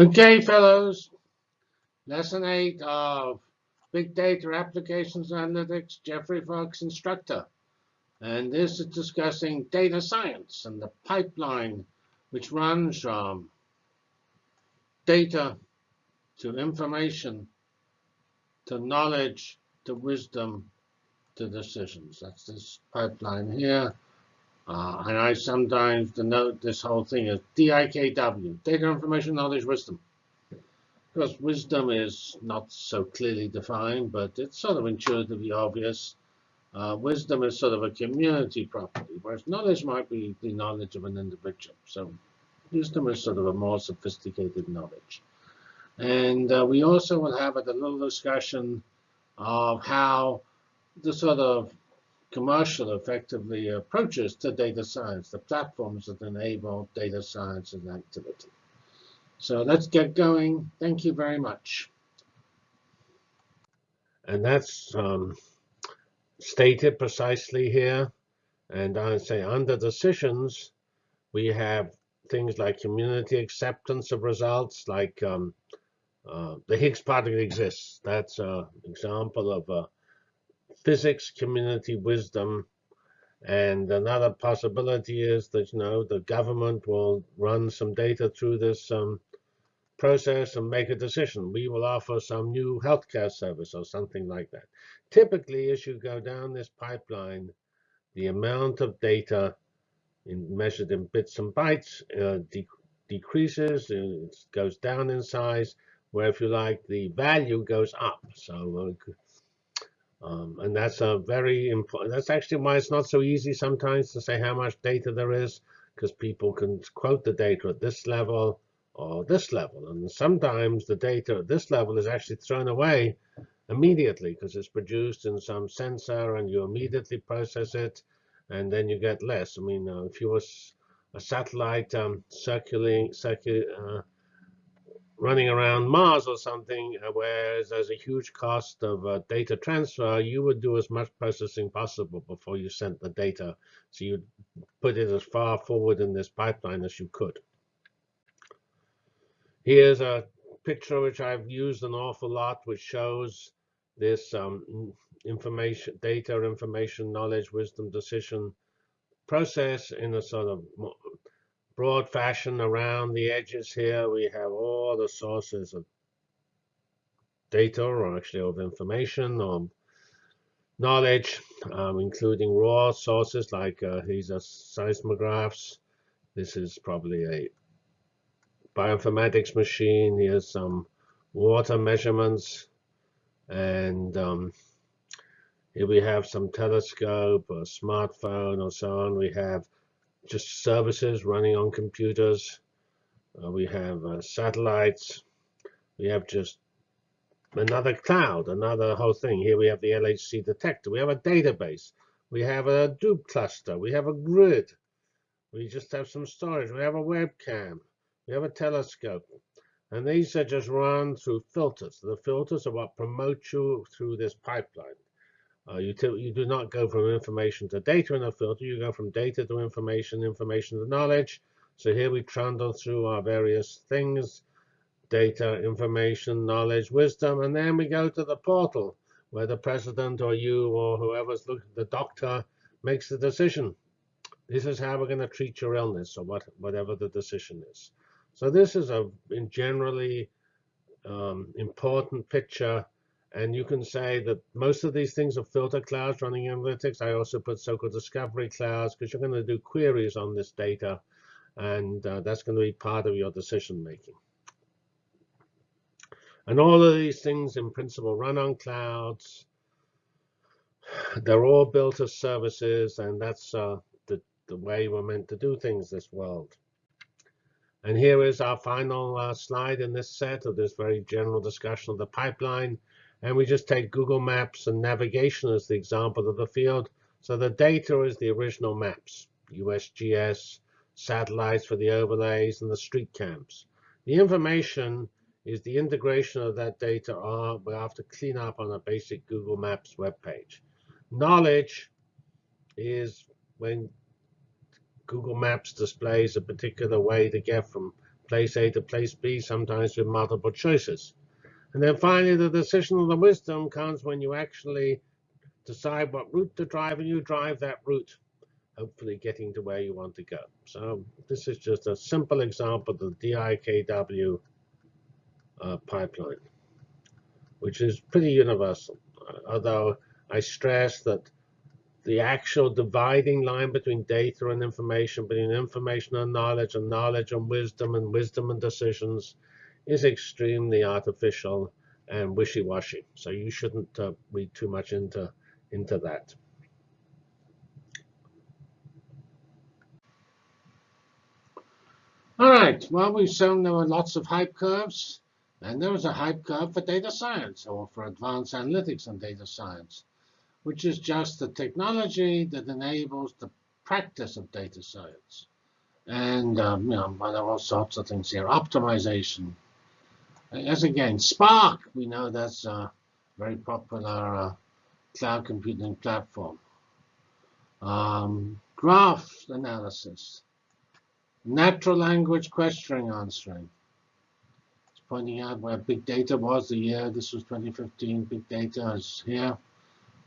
Okay, fellows. Lesson 8 of Big Data Applications Analytics, Geoffrey Fox instructor. And this is discussing data science and the pipeline which runs from data to information to knowledge to wisdom to decisions. That's this pipeline here. Uh, and I sometimes denote this whole thing as DIKW, data, information, knowledge, wisdom. Because wisdom is not so clearly defined, but it's sort of intuitively obvious. Uh, wisdom is sort of a community property, whereas knowledge might be the knowledge of an individual. So wisdom is sort of a more sophisticated knowledge. And uh, we also will have a little discussion of how the sort of commercial effectively approaches to data science, the platforms that enable data science and activity. So let's get going. Thank you very much. And that's um, stated precisely here. And I say under decisions, we have things like community acceptance of results, like um, uh, the Higgs particle exists. That's an example of a physics community wisdom. And another possibility is that you know the government will run some data through this um, process and make a decision. We will offer some new healthcare service or something like that. Typically, as you go down this pipeline, the amount of data in, measured in bits and bytes uh, de decreases, it goes down in size, where if you like, the value goes up. So uh, um, and that's a very important, that's actually why it's not so easy sometimes to say how much data there is, because people can quote the data at this level or this level. And sometimes the data at this level is actually thrown away immediately because it's produced in some sensor and you immediately process it and then you get less. I mean, uh, if you was a satellite um, circulating, circul uh, running around Mars or something, uh, where there's a huge cost of uh, data transfer, you would do as much processing possible before you sent the data. So you'd put it as far forward in this pipeline as you could. Here's a picture which I've used an awful lot, which shows this um, information, data, information, knowledge, wisdom, decision process in a sort of broad fashion around the edges here. We have all the sources of data, or actually of information, or knowledge, um, including raw sources like uh, these are seismographs. This is probably a bioinformatics machine. Here's some water measurements. And um, here we have some telescope, or smartphone, or so on. We have just services running on computers. Uh, we have uh, satellites. We have just another cloud, another whole thing. Here we have the LHC detector. We have a database. We have a Hadoop cluster. We have a grid. We just have some storage. We have a webcam. We have a telescope. And these are just run through filters. The filters are what promote you through this pipeline. Uh, you, you do not go from information to data in a filter. You go from data to information, information to knowledge. So here we trundle through our various things, data, information, knowledge, wisdom, and then we go to the portal where the president or you or whoever's looking, the doctor makes the decision. This is how we're going to treat your illness or what, whatever the decision is. So this is a in generally um, important picture and you can say that most of these things are filter clouds running analytics. I also put so-called discovery clouds because you're going to do queries on this data. And uh, that's going to be part of your decision making. And all of these things in principle run on clouds. They're all built as services. And that's uh, the, the way we're meant to do things this world. And here is our final uh, slide in this set of this very general discussion of the pipeline. And we just take Google Maps and navigation as the example of the field. So the data is the original maps, USGS, satellites for the overlays, and the street cams. The information is the integration of that data we have to clean up on a basic Google Maps web page. Knowledge is when Google Maps displays a particular way to get from place A to place B, sometimes with multiple choices. And then finally, the decision of the wisdom comes when you actually decide what route to drive and you drive that route, hopefully getting to where you want to go. So this is just a simple example of the DIKW uh, pipeline, which is pretty universal. Although I stress that the actual dividing line between data and information, between information and knowledge, and knowledge and wisdom, and wisdom and decisions, is extremely artificial and wishy-washy. So you shouldn't uh, read too much into into that. All right. Well, we've shown there were lots of hype curves, and there was a hype curve for data science or for advanced analytics and data science which is just the technology that enables the practice of data science. And um, you know, there are all sorts of things here. Optimization. As again, Spark, we know that's a very popular uh, cloud computing platform. Um, graph analysis. Natural language questioning answering. It's pointing out where big data was the year. This was 2015. Big data is here.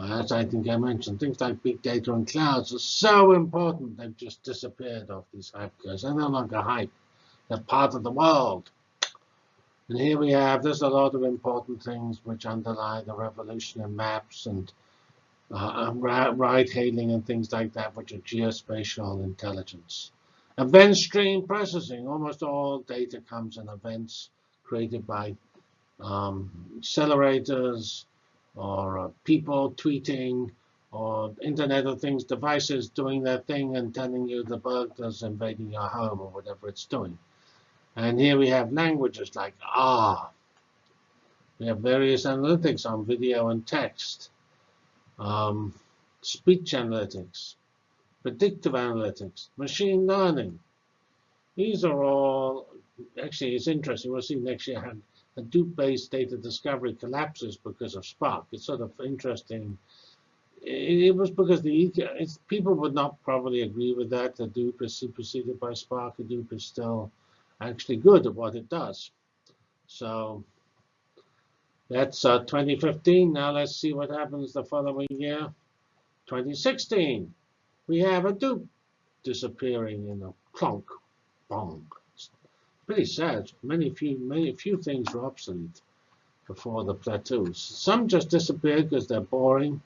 As I think I mentioned, things like big data and clouds are so important, they've just disappeared off these hype curves. They're no longer hype. They're part of the world. And here we have, there's a lot of important things which underlie the revolution in maps and uh, ride-hailing and things like that, which are geospatial intelligence. Event stream processing. Almost all data comes in events created by um, accelerators, or uh, people tweeting, or Internet of Things devices doing their thing and telling you the burglars invading your home or whatever it's doing. And here we have languages like R. We have various analytics on video and text, um, speech analytics, predictive analytics, machine learning. These are all, actually, it's interesting. We'll see next year how Hadoop-based data discovery collapses because of Spark. It's sort of interesting. It, was because the people would not probably agree with that. Hadoop is superseded by Spark. Hadoop is still actually good at what it does. So that's uh, 2015. Now let's see what happens the following year. 2016. We have Hadoop disappearing in a clunk, bong pretty sad. Many few many few things were obsolete before the plateaus. Some just disappeared because they're boring.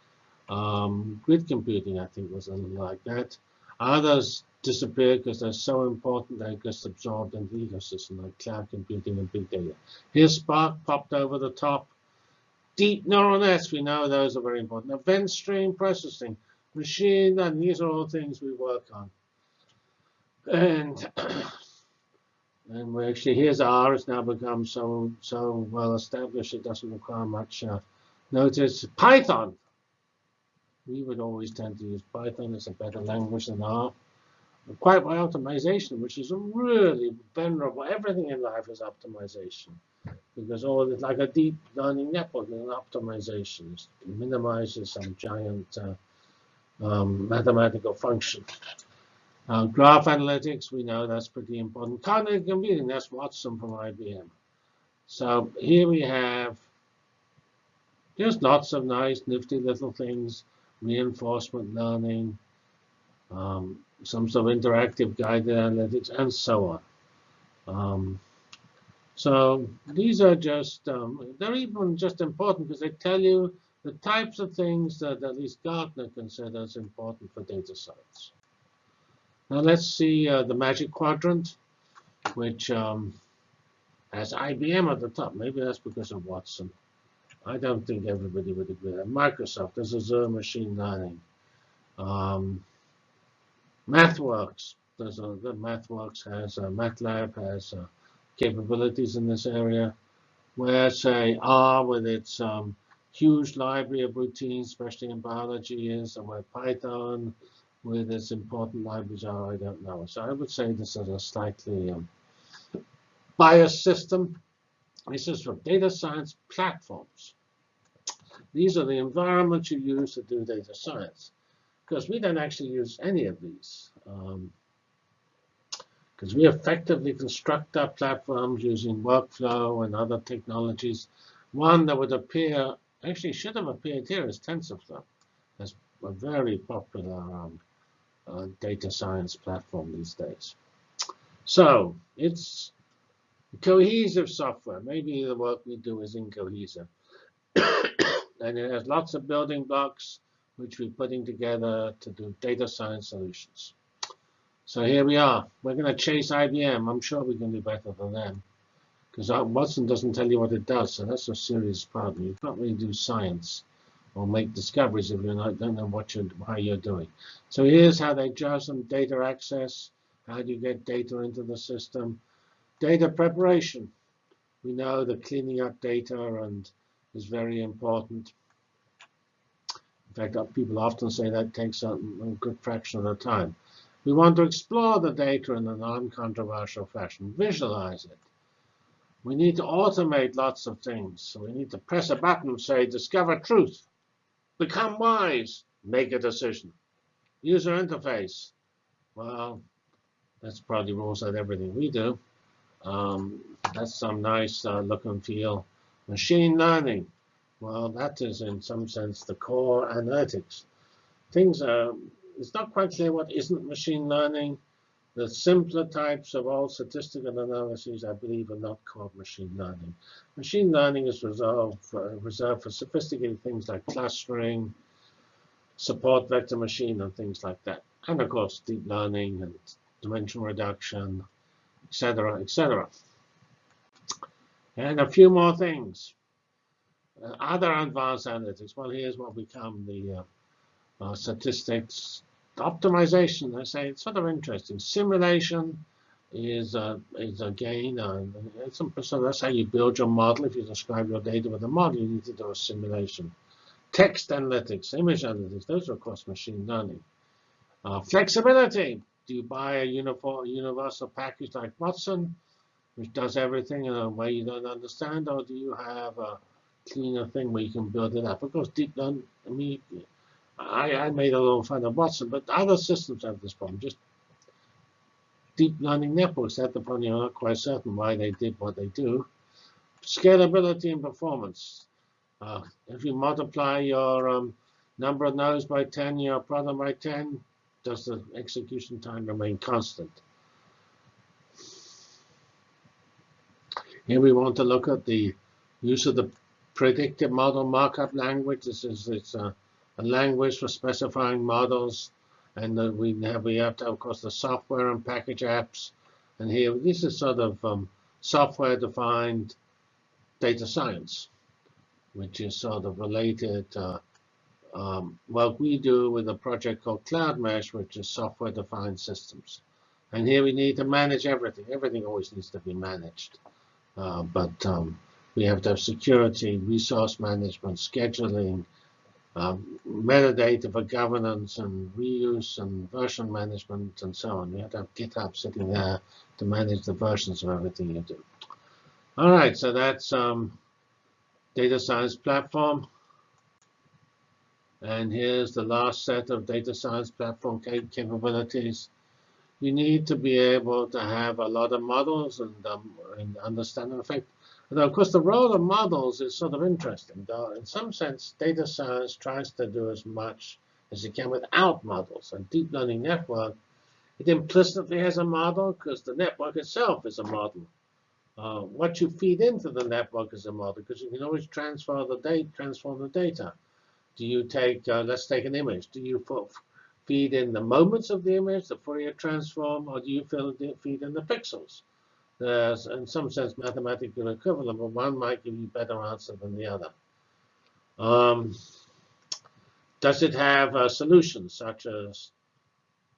Um, grid computing, I think, was a little like that. Others disappeared because they're so important they get absorbed into the ecosystem, like cloud computing and big data. Here's Spark popped over the top. Deep neural nets, we know those are very important. Event stream processing, machine learning, these are all things we work on. And And we actually, here's R. It's now become so so well established it doesn't require much uh, notice. Python. We would always tend to use Python as a better language than R. Quite by optimization, which is really venerable. Everything in life is optimization, because all it's like a deep learning network in optimization. It minimizes some giant uh, um, mathematical function. Uh, graph analytics, we know that's pretty important. Cognitive computing, that's Watson from IBM. So here we have just lots of nice, nifty little things, reinforcement learning, um, some sort of interactive guided analytics, and so on. Um, so these are just, um, they're even just important because they tell you the types of things that at least Gartner considers important for data science. Now let's see uh, the Magic Quadrant, which um, has IBM at the top. Maybe that's because of Watson. I don't think everybody would agree. Microsoft, there's Azure Machine Learning. Um, MathWorks, there's a, the MathWorks has, uh, MATLAB has uh, capabilities in this area. Where, say, R with its um, huge library of routines, especially in biology, is, and where Python where this important libraries are, I don't know. So I would say this is a slightly um, biased system. This is for data science platforms. These are the environments you use to do data science. Because we don't actually use any of these. Because because we effectively construct our platforms using workflow and other technologies. One that would appear, actually should have appeared here is TensorFlow. That's a very popular um, uh, data science platform these days. So it's cohesive software. Maybe the work we do is incohesive. and it has lots of building blocks which we're putting together to do data science solutions. So here we are. We're going to chase IBM. I'm sure we can do better than them. Because Watson doesn't tell you what it does, so that's a serious problem. You can't really do science or make discoveries if you don't know what you're, how you're doing. So here's how they judge some data access. How do you get data into the system? Data preparation. We know that cleaning up data and is very important. In fact, people often say that takes a, a good fraction of the time. We want to explore the data in a non-controversial fashion, visualize it. We need to automate lots of things. So we need to press a button and say, discover truth, become wise, make a decision. User interface. Well, that's probably rules out everything we do. Um, that's some nice uh, look and feel. Machine learning. Well, that is in some sense the core analytics. Things are it's not quite clear what isn't machine learning. The simpler types of all statistical analyses, I believe, are not called machine learning. Machine learning is reserved for, reserved for sophisticated things like clustering, support vector machine, and things like that. And of course, deep learning and dimension reduction, etc., etc. And a few more things. Other advanced analytics. Well, here's what become the uh, uh, statistics. Optimization, I say, it's sort of interesting. Simulation is uh, is again, uh, some, so that's how you build your model. If you describe your data with a model, you need to do a simulation. Text analytics, image analytics, those are, of course, machine learning. Uh, flexibility. Do you buy a uniform, universal package like Watson, which does everything in a way you don't understand, or do you have a cleaner thing where you can build it up? Of course, deep learning, I mean, I, I made a little fun of Watson, but other systems have this problem. Just deep learning networks have the problem. You're not quite certain why they did what they do. Scalability and performance. Uh, if you multiply your um, number of nodes by 10, your problem by 10, does the execution time remain constant? Here we want to look at the use of the predictive model markup language. This is it's a a language for specifying models. And we have, we have to, of course, the software and package apps. And here, this is sort of um, software-defined data science, which is sort of related uh, um, what we do with a project called Cloudmesh, which is software-defined systems. And here we need to manage everything. Everything always needs to be managed. Uh, but um, we have to have security, resource management, scheduling, um, metadata for governance and reuse and version management and so on. You have to have GitHub sitting there to manage the versions of everything you do. All right, so that's um, data science platform. And here's the last set of data science platform capabilities. You need to be able to have a lot of models and, um, and understand, in fact, and of course, the role of models is sort of interesting. Though in some sense, data science tries to do as much as it can without models. A deep learning network, it implicitly has a model because the network itself is a model. Uh, what you feed into the network is a model because you can always transfer the data, transform the data. Do you take, uh, let's take an image. Do you feed in the moments of the image, the Fourier transform, or do you feed in the pixels? There's, in some sense, mathematical equivalent, but one might give you a better answer than the other. Um, does it have uh, solutions such as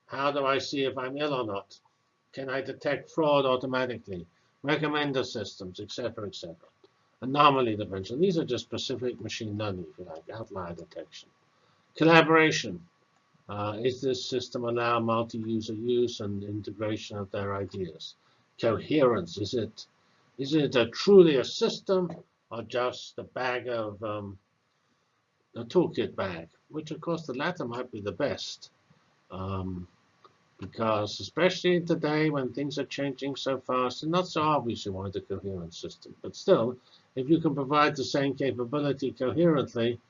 how do I see if I'm ill or not? Can I detect fraud automatically? Recommender systems, etc., etc. Anomaly detection. These are just specific machine learning, if you like, outlier detection. Collaboration. Uh, is this system allow multi-user use and integration of their ideas? Coherence? Is it is it a truly a system or just a bag of um, a toolkit bag? Which of course the latter might be the best. Um, because especially today when things are changing so fast, it's not so obvious you want a coherent system. But still, if you can provide the same capability coherently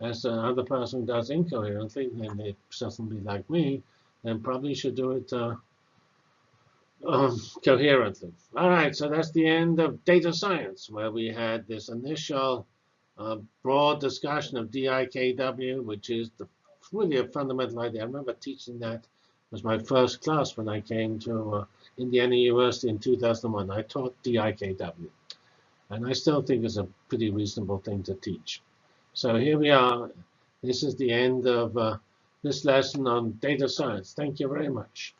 as the other person does incoherently, then they certainly like me, then probably should do it uh, um, coherently. All right, so that's the end of data science, where we had this initial uh, broad discussion of DIKW, which is the, really a fundamental idea. I remember teaching that. Was my first class when I came to uh, Indiana University in 2001. I taught DIKW. And I still think it's a pretty reasonable thing to teach. So here we are. This is the end of uh, this lesson on data science. Thank you very much.